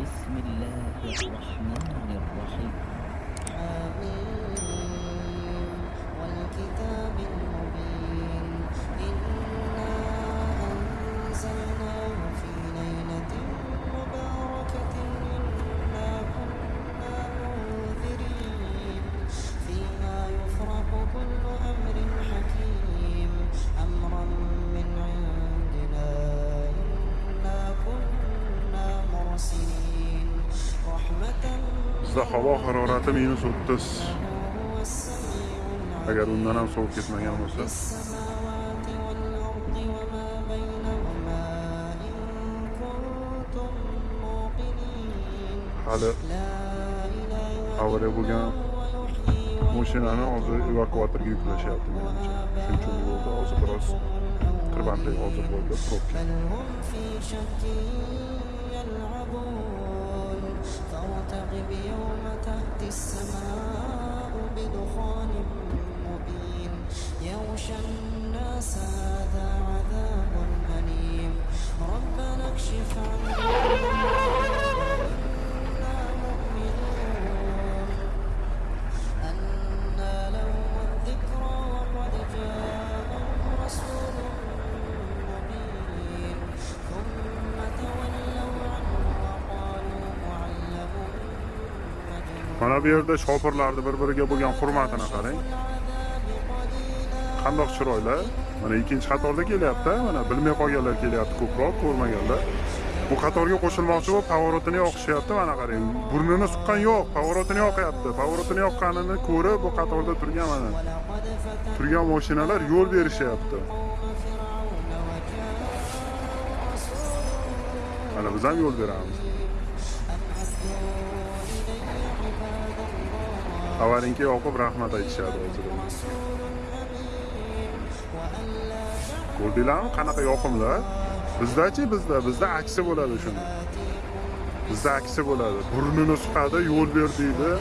بسم الله الرحمن الرحيم. bizda havo harorati minus o'ttiz هو السميع العليم agar undan ham sovib ketmagan bo'lsa السماوات والأرض وما بينهما إن كنتم موقنين hali لا إله avariya bo'lgan هو يحيي mashinani hozir evakuatorga yuklashyapti menimcha shuning uchun yo'lda hozir biroz tirbandlik hozir bo'ldi probka بل هم في شك يلعبون فارتقب وانشقت السماء بدخان mana bu yerda shofirlarni bir biriga bo'lgan hurmatini qarang. Qandoq chiroylar? Mana ikkinchi qatorda kelyapti mana bilmay qolganlar kelyapti ko'proq ko'rmaganlar. Bu qatorga qo'shilmoqchi bo'lib поворотini yoqishyapti mana qarang. Burnini suqqan yo'q поворотini yoqyapti. Поворотini yoqqanini ko'rib bu qatorda turgan mana turgan mashinalar yo'l berishyapti. Mana biz ham yo'l beramiz. avvalinga yoqib rahmat aytishadi hozir ko'rdinglarmi qanaqa yoqimli bizdachi bizda bizda aksi bo'ladi shuni. Bizda aksi bo'ladi. Burnini suqadi yo'l ber deydi.